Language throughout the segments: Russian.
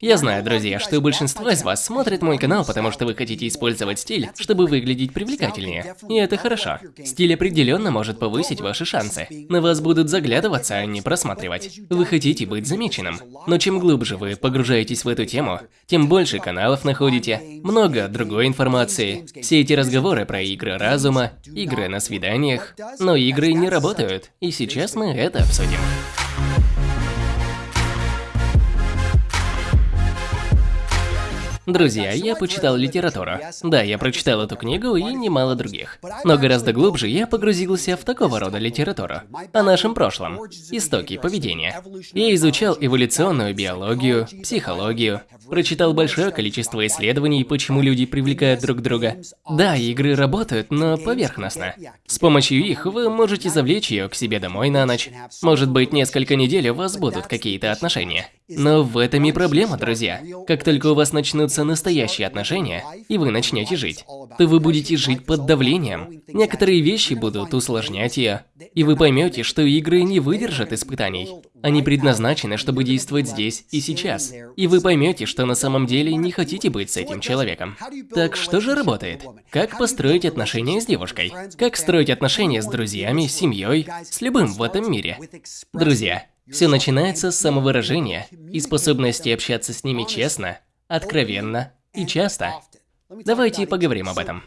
Я знаю, друзья, что большинство из вас смотрит мой канал, потому что вы хотите использовать стиль, чтобы выглядеть привлекательнее. И это хорошо. Стиль определенно может повысить ваши шансы. На вас будут заглядываться, а не просматривать. Вы хотите быть замеченным. Но чем глубже вы погружаетесь в эту тему, тем больше каналов находите, много другой информации. Все эти разговоры про игры разума, игры на свиданиях. Но игры не работают, и сейчас мы это обсудим. Друзья, я почитал литературу. Да, я прочитал эту книгу и немало других. Но гораздо глубже я погрузился в такого рода литературу. О нашем прошлом. Истоки поведения. Я изучал эволюционную биологию, психологию, прочитал большое количество исследований, почему люди привлекают друг друга. Да, игры работают, но поверхностно. С помощью их вы можете завлечь ее к себе домой на ночь. Может быть, несколько недель у вас будут какие-то отношения. Но в этом и проблема, друзья. Как только у вас начнутся настоящие отношения, и вы начнете жить, то вы будете жить под давлением. Некоторые вещи будут усложнять ее, и вы поймете, что игры не выдержат испытаний. Они предназначены, чтобы действовать здесь и сейчас. И вы поймете, что на самом деле не хотите быть с этим человеком. Так что же работает? Как построить отношения с девушкой? Как строить отношения с друзьями, семьей, с любым в этом мире? Друзья, все начинается с самовыражения и способности общаться с ними честно, откровенно и часто. Давайте поговорим об этом.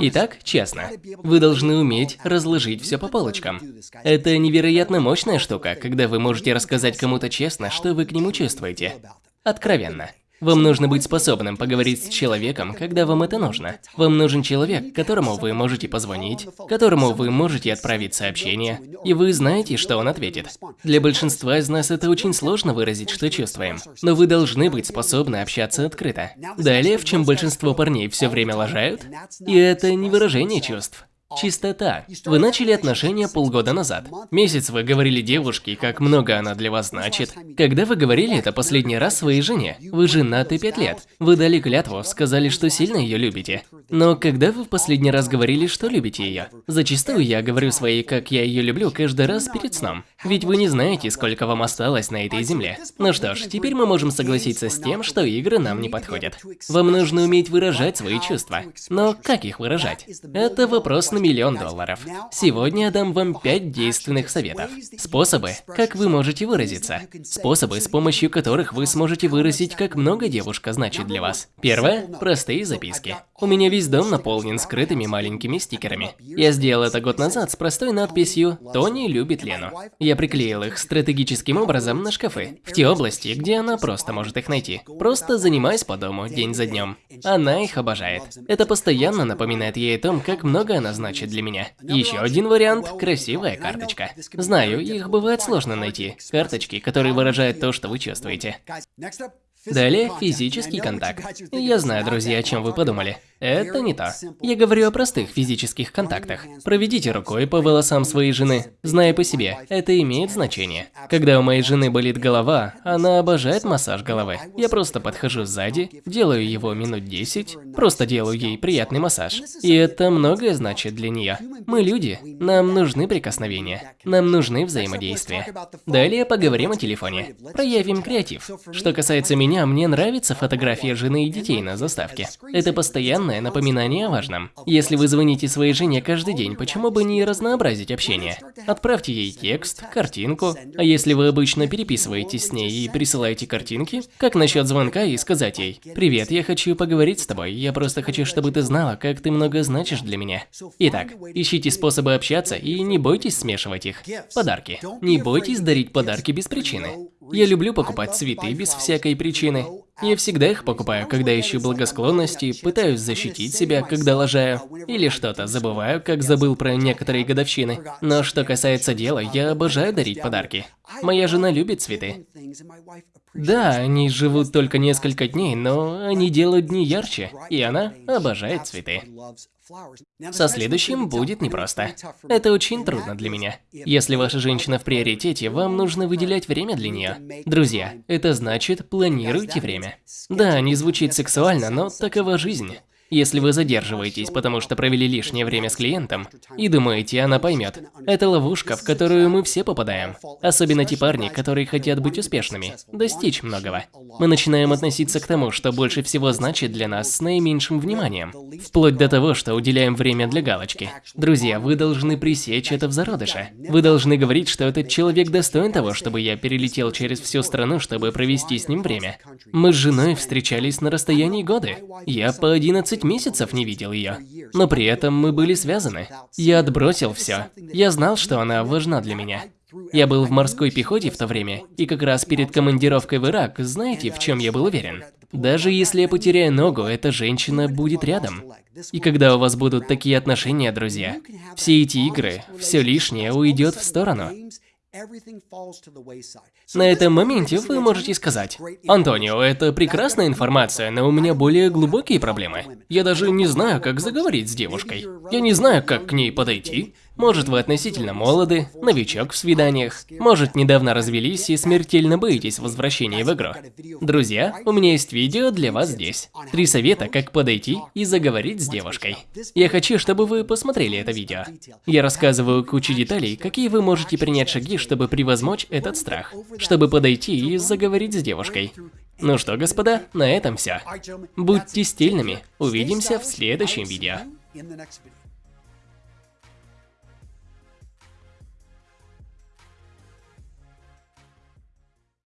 Итак, честно, вы должны уметь разложить все по полочкам. Это невероятно мощная штука, когда вы можете рассказать кому-то честно, что вы к нему чувствуете. Откровенно. Вам нужно быть способным поговорить с человеком, когда вам это нужно. Вам нужен человек, которому вы можете позвонить, которому вы можете отправить сообщение, и вы знаете, что он ответит. Для большинства из нас это очень сложно выразить, что чувствуем, но вы должны быть способны общаться открыто. Далее, в чем большинство парней все время лажают, и это не выражение чувств. Чистота. Вы начали отношения полгода назад. Месяц вы говорили девушке, как много она для вас значит. Когда вы говорили это последний раз своей жене? Вы женаты пять лет. Вы дали клятву, сказали, что сильно ее любите. Но когда вы в последний раз говорили, что любите ее? Зачастую я говорю своей, как я ее люблю, каждый раз перед сном. Ведь вы не знаете, сколько вам осталось на этой земле. Ну что ж, теперь мы можем согласиться с тем, что игры нам не подходят. Вам нужно уметь выражать свои чувства. Но как их выражать? Это вопрос на миллион долларов. Сегодня я дам вам 5 действенных советов. Способы, как вы можете выразиться. Способы, с помощью которых вы сможете выразить, как много девушка значит для вас. Первое – простые записки. У меня весь дом наполнен скрытыми маленькими стикерами. Я сделал это год назад с простой надписью «Тони любит Лену». Я приклеил их стратегическим образом на шкафы, в те области, где она просто может их найти. Просто занимаясь по дому день за днем. Она их обожает. Это постоянно напоминает ей о том, как много она значит значит для меня. Еще один вариант – красивая карточка. Знаю, их бывает сложно найти. Карточки, которые выражают то, что вы чувствуете. Далее физический контакт. Я знаю, друзья, о чем вы подумали. Это не то. Я говорю о простых физических контактах. Проведите рукой по волосам своей жены. Зная по себе, это имеет значение. Когда у моей жены болит голова, она обожает массаж головы. Я просто подхожу сзади, делаю его минут 10, просто делаю ей приятный массаж. И это многое значит для нее. Мы люди, нам нужны прикосновения, нам нужны взаимодействия. Далее поговорим о телефоне. Проявим креатив. Что касается меня, меня, мне нравится фотография жены и детей на заставке. Это постоянное напоминание о важном. Если вы звоните своей жене каждый день, почему бы не разнообразить общение? Отправьте ей текст, картинку. А если вы обычно переписываетесь с ней и присылаете картинки, как насчет звонка и сказать ей «Привет, я хочу поговорить с тобой, я просто хочу, чтобы ты знала, как ты много значишь для меня». Итак, ищите способы общаться и не бойтесь смешивать их. Подарки. Не бойтесь дарить подарки без причины. Я люблю покупать цветы без всякой причины. Я всегда их покупаю, когда ищу благосклонности, пытаюсь защитить себя, когда лажаю, или что-то забываю, как забыл про некоторые годовщины. Но что касается дела, я обожаю дарить подарки. Моя жена любит цветы. Да, они живут только несколько дней, но они делают дни ярче, и она обожает цветы. Со следующим будет непросто. Это очень трудно для меня. Если ваша женщина в приоритете, вам нужно выделять время для нее. Друзья, это значит планируйте время. Да, не звучит сексуально, но такова жизнь. Если вы задерживаетесь, потому что провели лишнее время с клиентом, и думаете, она поймет, это ловушка, в которую мы все попадаем. Особенно те парни, которые хотят быть успешными, достичь многого. Мы начинаем относиться к тому, что больше всего значит для нас с наименьшим вниманием. Вплоть до того, что уделяем время для галочки. Друзья, вы должны пресечь это в зародыше. Вы должны говорить, что этот человек достоин того, чтобы я перелетел через всю страну, чтобы провести с ним время. Мы с женой встречались на расстоянии годы. Я по 11 месяцев не видел ее. Но при этом мы были связаны. Я отбросил все. Я знал, что она важна для меня. Я был в морской пехоте в то время, и как раз перед командировкой в Ирак, знаете, в чем я был уверен? Даже если я потеряю ногу, эта женщина будет рядом. И когда у вас будут такие отношения, друзья, все эти игры, все лишнее уйдет в сторону. На этом моменте вы можете сказать, «Антонио, это прекрасная информация, но у меня более глубокие проблемы. Я даже не знаю, как заговорить с девушкой. Я не знаю, как к ней подойти. Может, вы относительно молоды, новичок в свиданиях, может, недавно развелись и смертельно боитесь возвращения в игру. Друзья, у меня есть видео для вас здесь. Три совета, как подойти и заговорить с девушкой. Я хочу, чтобы вы посмотрели это видео. Я рассказываю кучу деталей, какие вы можете принять шаги, чтобы превозмочь этот страх, чтобы подойти и заговорить с девушкой. Ну что, господа, на этом все. Будьте стильными. Увидимся в следующем видео.